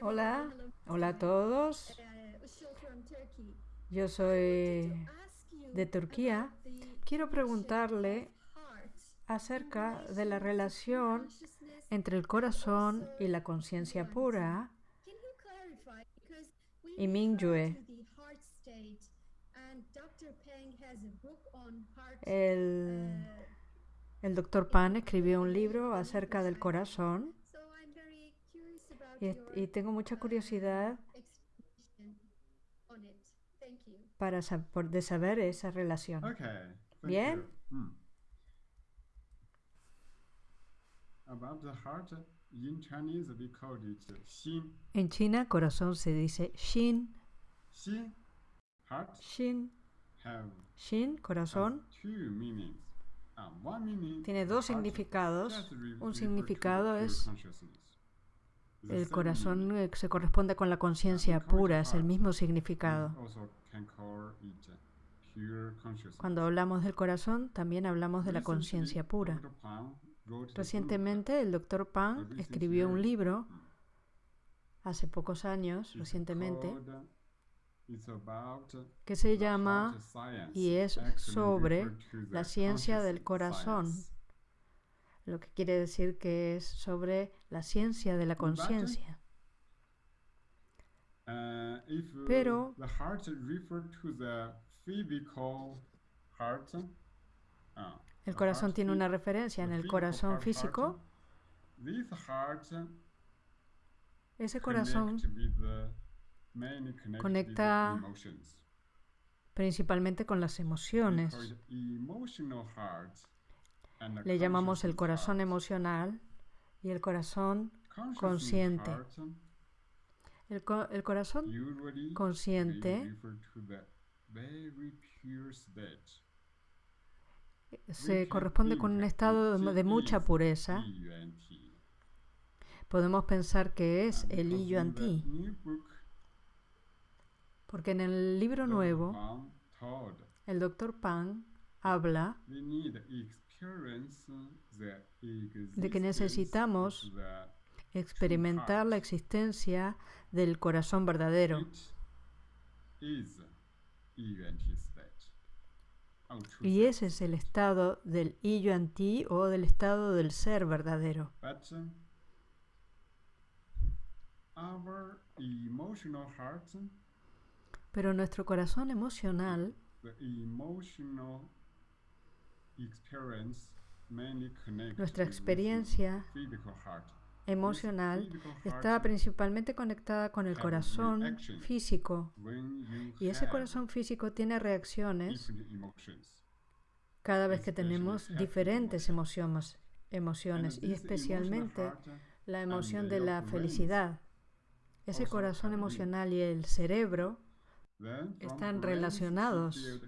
Hola, hola a todos. Yo soy de Turquía. Quiero preguntarle acerca de la relación entre el corazón y la conciencia pura y Mingyue. El, el doctor Pan escribió un libro acerca del corazón y, tengo mucha curiosidad para de saber esa relación. Bien. Hmm. En China, corazón se dice Xin. Xin. Xin, corazón. Um, Tiene dos significados. Un significado es el corazón eh, se corresponde con la conciencia pura, es el mismo significado. Cuando hablamos del corazón, también hablamos de la conciencia pura. Recientemente, el doctor Pan escribió un libro, hace pocos años, recientemente, que se llama y es sobre la ciencia del corazón lo que quiere decir que es sobre la ciencia de la conciencia. Uh, Pero uh, el corazón tiene una referencia en el corazón físico. Ese corazón conecta principalmente con las emociones. Le llamamos el corazón emocional y el corazón consciente. El, corazón consciente se corresponde con un estado de mucha pureza. Podemos pensar que es el Yuan Ti. Porque en el libro nuevo, el doctor Pang habla de que necesitamos experimentar la existencia del corazón verdadero. Y ese es el estado del Yuan Ti o del estado del ser verdadero. Pero nuestro corazón emocional nuestra experiencia emocional está principalmente conectada con el corazón físico. y ese corazón físico tiene reacciones cada vez que tenemos diferentes emociones, emociones y especialmente la emoción de la felicidad. Ese corazón emocional y el cerebro están relacionados.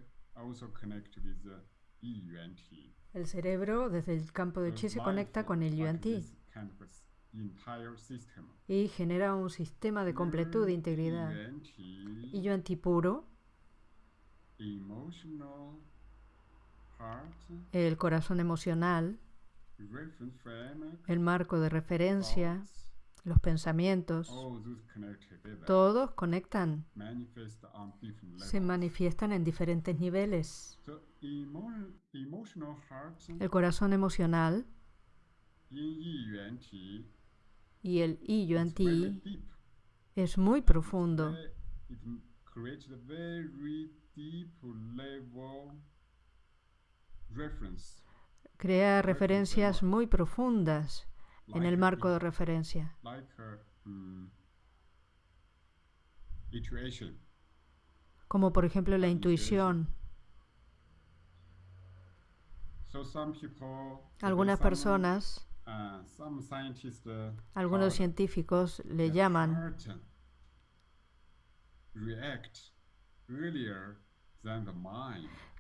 El cerebro desde el campo de chi se conecta con el yuan ti. y genera un sistema de completud de integridad. Y yuan ti puro, el corazón emocional, el marco de referencia, los pensamientos, todos conectan, se manifiestan en diferentes niveles. El corazón emocional y el I Yuan Ti es muy profundo. Crea referencias muy profundas en el marco de referencia. Mm, Como por ejemplo la intuición. Algunas personas, uh, uh, algunos científicos le llaman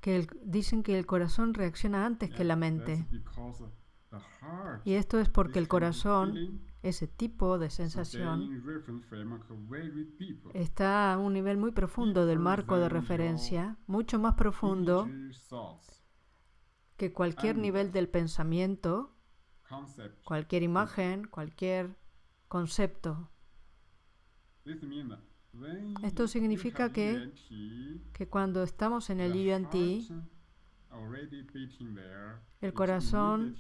que dicen que el corazón reacciona antes que la mente. Y esto es porque el corazón, ese tipo de sensación, está a un nivel muy profundo del marco de referencia, mucho más profundo que cualquier nivel del pensamiento, cualquier imagen, cualquier concepto. Esto significa que, que cuando estamos en el IUNT, el corazón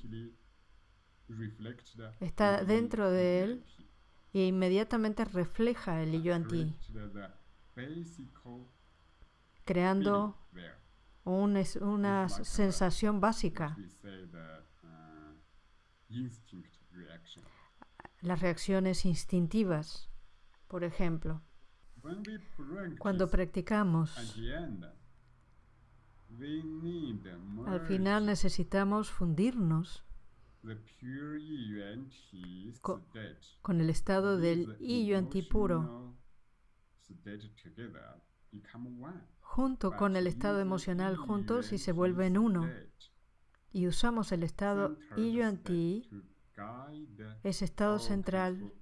está dentro de él e inmediatamente refleja el IUNT, creando una sensación básica. Las reacciones instintivas, por ejemplo. Cuando practicamos, al final necesitamos fundirnos con, el estado del I puro, junto con el estado emocional juntos y se vuelven uno. Y usamos el estado I ese estado central,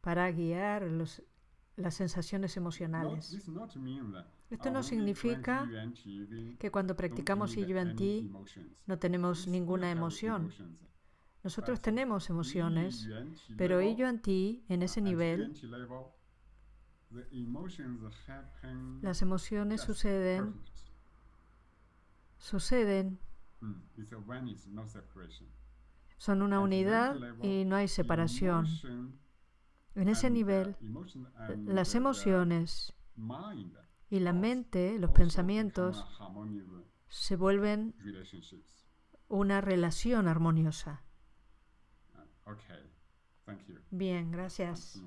para guiar los las sensaciones emocionales. Esto no significa que cuando practicamos IUNT no tenemos ninguna emoción. Nosotros tenemos emociones, pero IUNT en ese nivel, las emociones suceden, suceden, son una unidad y no hay separación. En ese nivel, las emociones y la mente, los pensamientos, se vuelven una relación armoniosa. Bien, gracias.